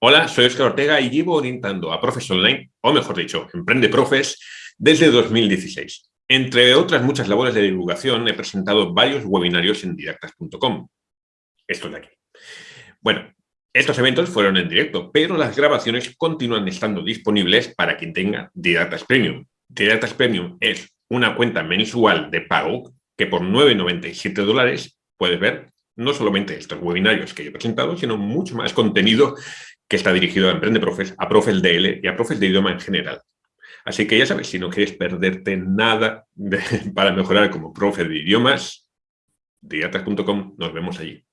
Hola, soy Oscar Ortega y llevo orientando a profes online, o mejor dicho, Emprende Profes, desde 2016. Entre otras muchas labores de divulgación, he presentado varios webinarios en didactas.com. Esto de aquí. Bueno, estos eventos fueron en directo, pero las grabaciones continúan estando disponibles para quien tenga Didactas Premium. Didactas Premium es una cuenta mensual de pago que por 9,97 dólares puedes ver no solamente estos webinarios que he presentado, sino mucho más contenido que está dirigido a Emprende Profes, a Profes DL y a Profes de idioma en general. Así que ya sabes, si no quieres perderte nada para mejorar como profe de idiomas, diatas.com, nos vemos allí.